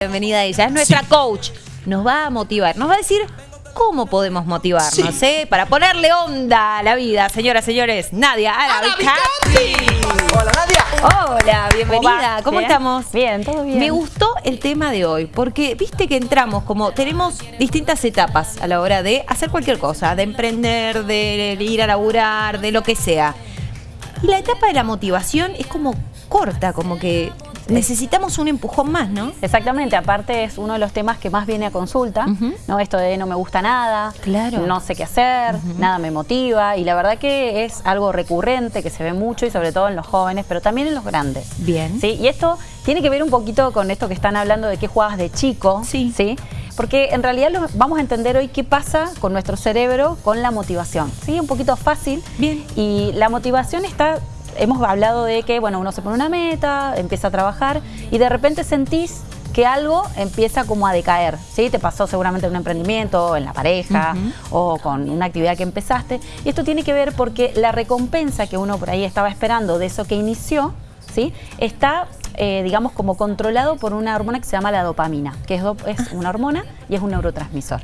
Bienvenida ella, es nuestra coach. Nos va a motivar, nos va a decir cómo podemos motivarnos, ¿eh? Para ponerle onda a la vida, señoras, señores. Nadia Arabicati. Hola Nadia. Hola, bienvenida. ¿Cómo Bien. estamos? Bien, todo bien. Me gustó el tema de hoy, porque viste que entramos como, tenemos distintas etapas a la hora de hacer cualquier cosa, de emprender, de ir a laburar, de lo que sea. Y la etapa de la motivación es como corta, como que necesitamos un empujón más, ¿no? Exactamente, aparte es uno de los temas que más viene a consulta. ¿no? Esto de no me gusta nada, Claro. no sé qué hacer, nada me motiva y la verdad que es algo recurrente que se ve mucho y sobre todo en los jóvenes, pero también en los grandes. Bien. ¿sí? Y esto tiene que ver un poquito con esto que están hablando de qué jugabas de chico, Sí. Porque en realidad lo- vamos a entender hoy qué pasa con nuestro cerebro con la motivación. ¿sí? Un poquito fácil. Bien. Y la motivación está, hemos hablado de que, bueno, uno se pone una meta, empieza a trabajar y de repente sentís que algo empieza como a decaer, ¿sí? Te pasó seguramente en un emprendimiento, en la pareja o con una actividad que empezaste. Y esto tiene que ver porque la recompensa que uno por ahí estaba esperando de eso que inició, ¿sí? Está, eh, digamos, como controlado por una hormona que se llama la dopamina, que es, do- es una hormona y es un neurotransmisor.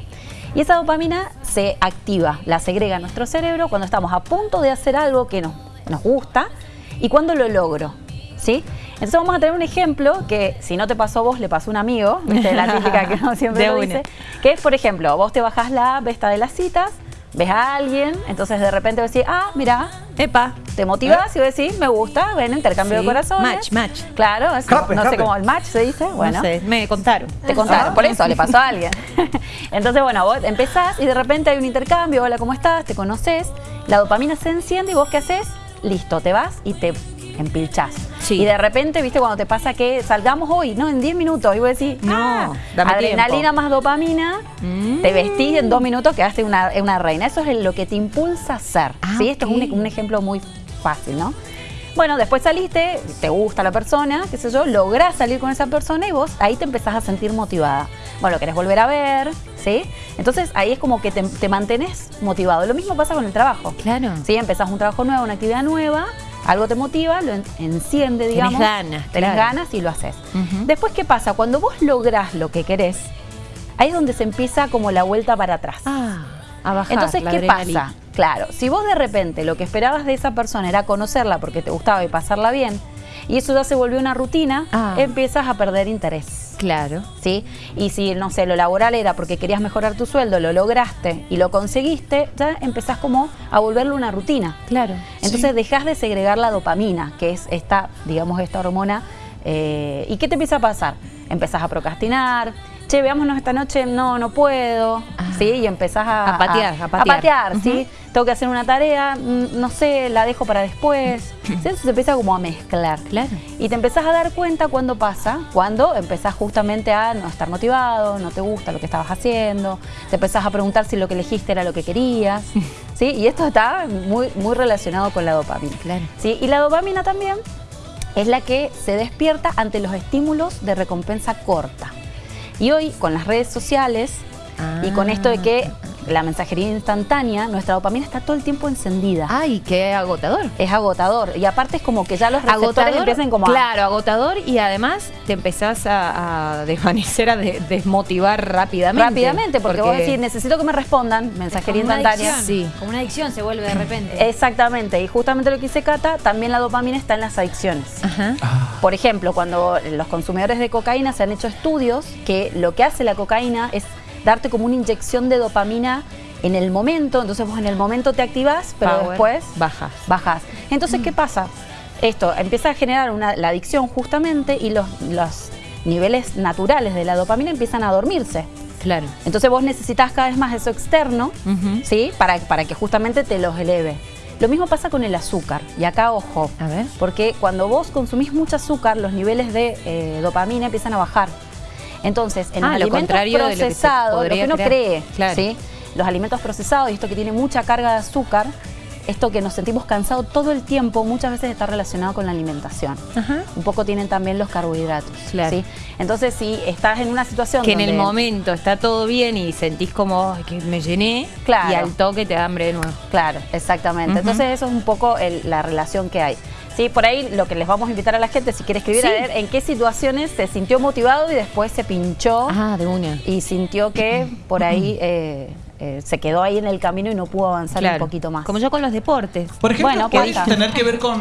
Y esa dopamina se activa, la segrega en nuestro cerebro cuando estamos a punto de hacer algo que nos, nos gusta y cuando lo logro. ¿Sí? Entonces vamos a tener un ejemplo que si no te pasó a vos, le pasó a un amigo, ¿viste? la típica que uno siempre lo dice, que es, por ejemplo, vos te bajás la besta de las citas, ves a alguien, entonces de repente vos decís, ah, mira, Epa. te motivas y vos decís, me gusta, ven, intercambio Sí. de corazones. Match, match. Claro, es- Happen, no sé cómo el match se dice, bueno. No sé, me contaron. Te contaron, Ah. por eso le pasó a alguien. Entonces, bueno, vos empezás y de repente hay un intercambio, hola, ¿cómo estás? Te conoces, la dopamina se enciende y vos qué haces? Listo, te vas y te empilchás. Sí. Y de repente, viste, cuando te pasa que salgamos hoy, no, en 10 minutos, y vos decís, No, ah, dame adrenalina tiempo. más dopamina, Mm. te vestís en dos minutos quedaste una, una reina. Eso es lo que te impulsa a hacer. Ah, ¿sí? Esto es un, un ejemplo muy fácil, ¿no? Bueno, después saliste, te gusta la persona, qué sé yo, lográs salir con esa persona y vos ahí te empezás a sentir motivada. Bueno, querés volver a ver, ¿sí? Entonces ahí es como que te, te mantenés motivado. Lo mismo pasa con el trabajo. Claro. ¿sí? Empezás un trabajo nuevo, una actividad nueva, algo te motiva, lo en- enciende, Tenés digamos. ganas, Tenés claro. ganas y lo haces. Después, ¿qué pasa? Cuando vos lográs lo que querés, ahí es donde se empieza como la vuelta para atrás. Ah, a bajar. Entonces, la ¿qué adrenalina. pasa? Claro, si vos de repente lo que esperabas de esa persona era conocerla porque te gustaba y pasarla bien, y eso ya se volvió una rutina, Ah. empiezas a perder interés. Claro. ¿Sí? Y si, no sé, lo laboral era porque querías mejorar tu sueldo, lo lograste y lo conseguiste, ya empezás como a volverlo una rutina. Claro. Entonces dejas de segregar la dopamina, que es esta, digamos, esta hormona. eh, ¿Y qué te empieza a pasar? Empezás a procrastinar. Che, veámonos esta noche, no, no puedo. Ah. ¿Sí? Y empezás a, A patear, a patear. ¿sí? Tengo que hacer una tarea, mm, no sé, la dejo para después. ¿Sí? Eso se empieza como a mezclar. Claro. Y te empezás a dar cuenta cuando pasa, cuando empezás justamente a no estar motivado, no te gusta lo que estabas haciendo, te empezás a preguntar si lo que elegiste era lo que querías, ¿sí? Y esto está muy, muy relacionado con la dopamina. Claro. ¿sí? Y la dopamina también es la que se despierta ante los estímulos de recompensa corta. Y hoy, con las redes sociales y con esto de que la mensajería instantánea, nuestra dopamina está todo el tiempo encendida. Ay, qué agotador. Es agotador. Y aparte es como que ya los receptores empiezan como a... Claro, agotador y además te empezás a, a desvanecer, a de- desmotivar rápidamente. Rápidamente, porque, vos decís, necesito que me respondan, mensajería Como una instantánea. adicción, Sí. Como una adicción se vuelve de repente. Exactamente, y justamente lo que dice Cata, también la dopamina está en las adicciones. Ajá. Por ejemplo, cuando los consumidores de cocaína se han hecho estudios que lo que hace la cocaína es darte como una inyección de dopamina en el momento, entonces vos en el momento te activás, pero Power. después Bajas. bajás. Entonces, ¿qué pasa? Esto empieza a generar una- la adicción justamente y los, los niveles naturales de la dopamina empiezan a dormirse. Claro. Entonces vos necesitas cada vez más eso externo. ¿sí? Para, para que justamente te los eleve. Lo mismo pasa con el azúcar. Y acá, ojo, A ver. porque cuando vos consumís mucho azúcar, los niveles de eh, dopamina empiezan a bajar. Entonces, en Ah, los lo alimentos contrario de lo que se procesados, lo que, podría uno cree, Claro. ¿sí? los alimentos procesados y esto que tiene mucha carga de azúcar, esto que nos sentimos cansados todo el tiempo, muchas veces está relacionado con la alimentación. Ajá. Un poco tienen también los carbohidratos. Claro. ¿sí? Entonces, si estás en una situación Que en el momento está todo bien y sentís como "Ay, que me llené Claro. y al toque te da hambre de nuevo. Claro, exactamente. Entonces eso es un poco el- la relación que hay. Sí, por ahí lo que les vamos a invitar a la gente, si quiere escribir, a ver en qué situaciones se sintió motivado y después se pinchó. Ah, de una. Y sintió que por ahí eh, eh, se quedó ahí en el camino y no pudo avanzar un poquito más. Como yo con los deportes. Por ejemplo, puede tener que ver con,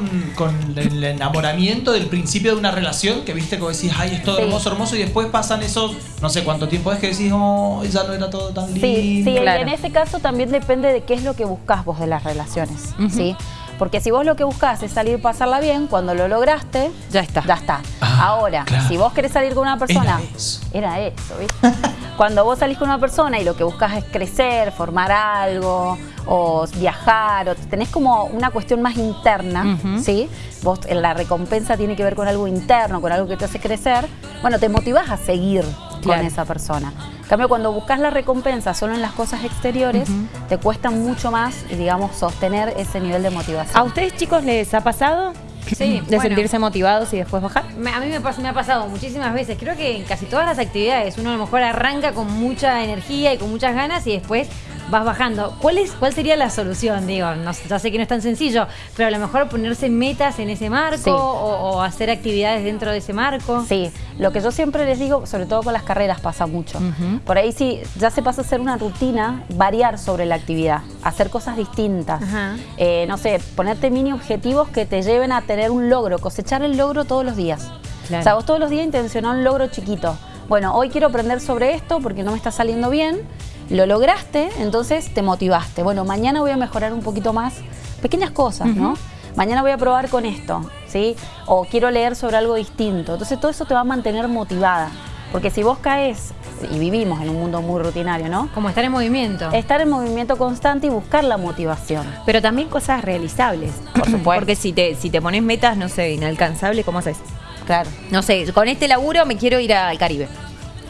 el enamoramiento del principio de una relación, que viste que decís, ay, es todo hermoso, hermoso, y después pasan esos, no sé cuánto tiempo es que decís, oh, ya no era todo tan lindo. Sí, sí en ese caso también depende de qué es lo que buscas vos de las relaciones, ¿sí? Porque si vos lo que buscás es salir pasarla bien, cuando lo lograste, ya está. Ya está. Ah, Ahora, si vos querés salir con una persona, era eso, ¿viste? cuando vos salís con una persona y lo que buscas es crecer, formar algo, o viajar, o tenés como una cuestión más interna, ¿sí? Vos, la recompensa tiene que ver con algo interno, con algo que te hace crecer, bueno, te motivás a seguir con esa persona. En cambio, cuando buscas la recompensa solo en las cosas exteriores, te cuesta mucho más, digamos, sostener ese nivel de motivación. ¿A ustedes, chicos, les ha pasado? Sí, de sentirse motivados y después bajar. a mí me, me, ha pasado muchísimas veces. Creo que en casi todas las actividades uno a lo mejor arranca con mucha energía y con muchas ganas y después vas bajando. ¿Cuál, es, cuál sería la solución? Digo, no, ya sé que no es tan sencillo, pero a lo mejor ponerse metas en ese marco o, hacer actividades dentro de ese marco. Sí, lo que yo siempre les digo, sobre todo con las carreras pasa mucho. Por ahí sí, ya se pasa a ser una rutina, variar sobre la actividad, hacer cosas distintas. Eh, no sé, ponerte mini objetivos que te lleven a tener un logro, cosechar el logro todos los días. O sea, vos todos los días intencionar un logro chiquito. Bueno, hoy quiero aprender sobre esto porque no me está saliendo bien lo lograste, entonces te motivaste. Bueno, mañana voy a mejorar un poquito más. Pequeñas cosas, ¿no? Mañana voy a probar con esto, ¿sí? O quiero leer sobre algo distinto. Entonces todo eso te va a mantener motivada. Porque si vos caes, y vivimos en un mundo muy rutinario, ¿no? Como estar en movimiento. Estar en movimiento constante y buscar la motivación. Pero también cosas realizables. Por supuesto. Porque si te, si te pones metas, no sé, inalcanzables, ¿cómo haces? Claro. No sé, con este laburo me quiero ir al Caribe.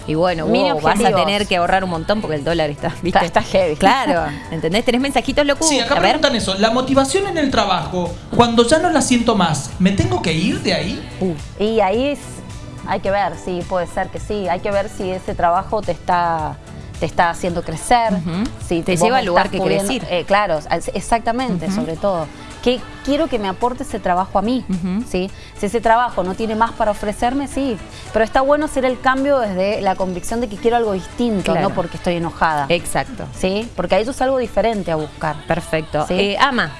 Y bueno, vas a tener que ahorrar un montón porque el dólar está, ¿viste? Está, heavy. Claro, ¿entendés? ¿Tenés mensajitos locos? Sí, acá preguntan eso. La motivación en el trabajo, cuando ya no la siento más, ¿me tengo que ir de ahí? Uh. Y ahí es, hay que ver, sí, puede ser que sí. Hay que ver si ese trabajo te está te está haciendo crecer, si te lleva al lugar que quieres ir. Eh, claro, exactamente, sobre todo. ¿Qué quiero que me aporte ese trabajo a mí? ¿sí? Si ese trabajo no tiene más para ofrecerme, sí. Pero está bueno hacer el cambio desde la convicción de que quiero algo distinto, no porque estoy enojada. Exacto. ¿Sí? Porque ahí es algo diferente a buscar. Perfecto. Eh, ama.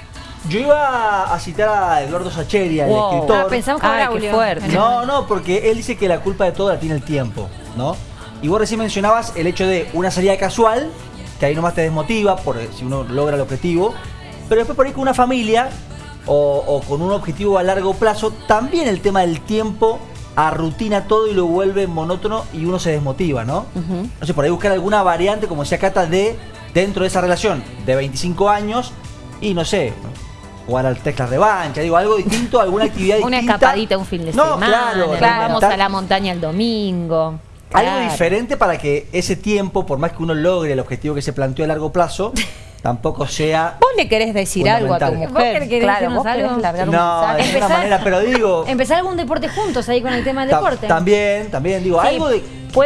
Yo iba a citar a Eduardo Sacheri, el escritor. Ah, pensamos que era fuerte. No, no, porque él dice que la culpa de todo la tiene el tiempo, ¿no? Y vos recién mencionabas el hecho de una salida casual, que ahí nomás te desmotiva por si uno logra el objetivo, pero después por ahí con una familia o, con un objetivo a largo plazo, también el tema del tiempo arrutina todo y lo vuelve monótono y uno se desmotiva, ¿no? No sé, por ahí buscar alguna variante, como decía Cata, de dentro de esa relación de 25 años y no sé, jugar al Tesla revancha, digo, algo distinto, alguna actividad Una escapadita un fin de no, semana, claro, vamos a la montaña el domingo. Algo diferente para que ese tiempo, por más que uno logre el objetivo que se planteó a largo plazo, tampoco sea. Vos le querés decir algo a tu mujer. ¿Vos querés claro, ¿vos algo? Largar no, de alguna manera, pero digo. Empezar algún deporte juntos ahí con el tema del deporte. También, también, digo, algo de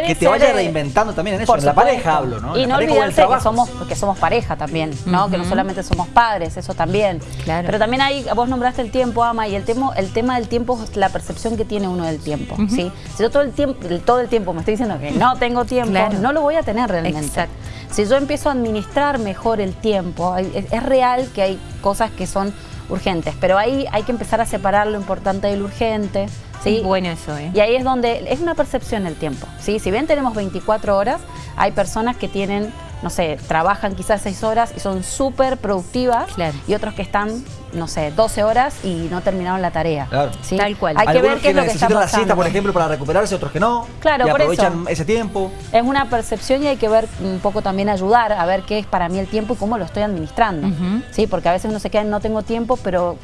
que te vaya reinventando también en eso. En la pareja hablo, ¿no? Y no olvidarse que somos, que somos pareja también, ¿no? Que no solamente somos padres, eso también. Claro. Pero también hay, vos nombraste el tiempo, Ama, y el tema, el tema del tiempo es la percepción que tiene uno del tiempo, ¿sí? Si yo todo el tiempo, todo el tiempo me estoy diciendo que no tengo tiempo, no lo voy a tener realmente. Exacto. Si yo empiezo a administrar mejor el tiempo, es real que hay cosas que son urgentes, pero ahí hay que empezar a separar lo importante del urgente, ¿sí? Bueno eso, ¿eh? Y ahí es donde es una percepción el tiempo, ¿sí? Si bien tenemos 24 horas, hay personas que tienen, no sé, trabajan quizás 6 horas y son súper productivas y otros que están, no sé, 12 horas y no terminaron la tarea. Claro. Tal cual. Hay que ver qué es lo que está pasando. la siesta, por ejemplo, para recuperarse, otros que no. Claro, y aprovechan ese tiempo. Es una percepción y hay que ver un poco también ayudar a ver qué es para mí el tiempo y cómo lo estoy administrando. Sí, porque a veces uno se queda en no tengo tiempo, pero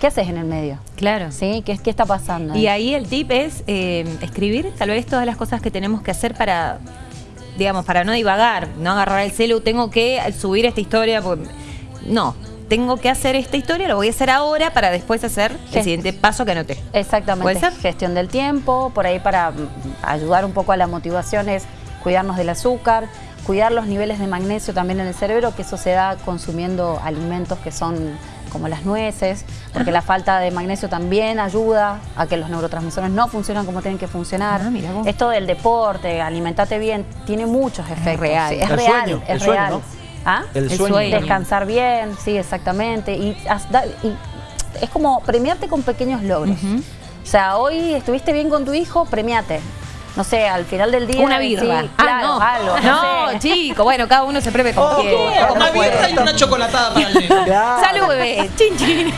¿qué haces en el medio? Claro. ¿Sí? ¿Qué, qué está pasando? Y ahí el tip es eh, escribir tal vez todas las cosas que tenemos que hacer para, digamos, para no divagar, no agarrar el celu, tengo que subir esta historia, no, tengo que hacer esta historia, lo voy a hacer ahora para después hacer el siguiente paso que anoté. Exactamente. ¿Puede ser? Gestión del tiempo, por ahí para mm, ayudar un poco a la motivación es cuidarnos del azúcar, cuidar los niveles de magnesio también en el cerebro, que eso se da consumiendo alimentos que son como las nueces, porque la falta de magnesio también ayuda a que los neurotransmisores no funcionan como tienen que funcionar. Ah, mira vos. Esto del deporte, alimentate bien, tiene muchos efectos. real. sí, es El real, sueño, es el sueño, real. ¿no? ¿Ah? El, El sueño. sueño. Descansar bien, sí, exactamente. Y es como premiarte con pequeños logros. O sea, hoy estuviste bien con tu hijo, premiate. No sé, al final del día. Una birra. Sí, ah, claro, no. algo. No, sé. chico, bueno, cada uno se premia como Oh, bueno. Una no birra y una chocolatada para el nene. Claro. Salud, bebé. Chin, chin.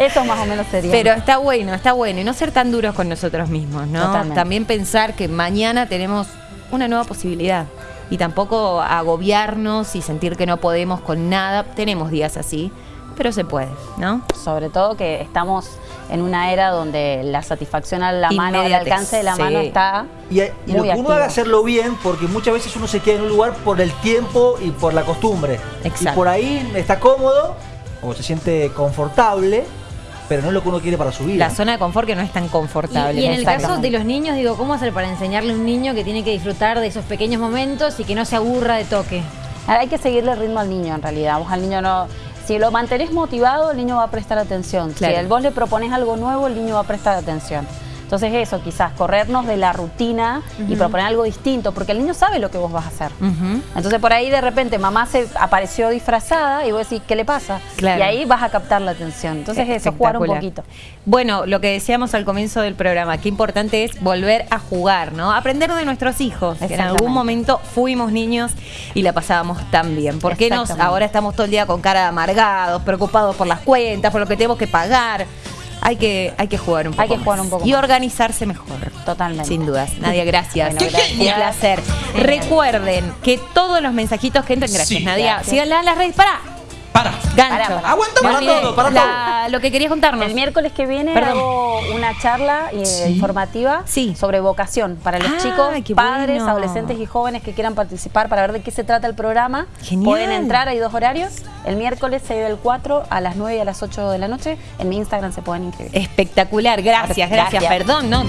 Eso más o menos sería. Pero está bueno, está bueno. Y no ser tan duros con nosotros mismos, ¿no? Totalmente. También pensar que mañana tenemos una nueva posibilidad. Y tampoco agobiarnos y sentir que no podemos con nada. Tenemos días así, pero se puede, ¿no? Sobre todo que estamos en una era donde la satisfacción a la mano, al alcance de la sí. mano está. Y, y lo Muy que uno haga hacerlo bien, porque muchas veces uno se queda en un lugar por el tiempo y por la costumbre. Exacto. Y por ahí está cómodo o se siente confortable, pero no es lo que uno quiere para su vida. La zona de confort que no es tan confortable. Y, y en el caso de los niños, digo, ¿cómo hacer para enseñarle a un niño que tiene que disfrutar de esos pequeños momentos y que no se aburra de toque? Hay que seguirle el ritmo al niño en realidad. Vos al niño no. Si lo mantenés motivado, el niño va a prestar atención. Claro. Si vos le propones algo nuevo, el niño va a prestar atención. Entonces eso, quizás corrernos de la rutina y proponer algo distinto, porque el niño sabe lo que vos vas a hacer. Entonces por ahí de repente mamá se apareció disfrazada y vos decís, ¿qué le pasa? Claro. Y ahí vas a captar la atención. Entonces eso, jugar un poquito. Bueno, lo que decíamos al comienzo del programa, qué importante es volver a jugar, ¿no? Aprender de nuestros hijos. que En algún momento fuimos niños y la pasábamos tan bien. ¿Por qué nos ahora estamos todo el día con cara de amargados, preocupados por las cuentas, por lo que tenemos que pagar? Hay que, hay que jugar un poco Hay que más. jugar un poco Y más. organizarse mejor. Totalmente. Sin dudas. Nadia, gracias. Bueno, gracias. Un placer. Recuerden que todos los mensajitos que entren, gracias Sí. Nadia, síganla en las redes. ¡Para! Para. Gancho. Para, para. Aguanta, para olvidé. todo, para La- Lo que querías contarnos. El miércoles que viene Perdón. hago una charla eh, Sí. informativa Sí. sobre vocación para los Ah, chicos, padres, bueno. adolescentes y jóvenes que quieran participar para ver de qué se trata el programa. Genial. Pueden entrar, hay dos horarios. El miércoles 6 del 4 a las 9 y a las 8 de la noche. En mi Instagram se pueden inscribir. Espectacular, gracias, gracias. Gracias. Perdón, no.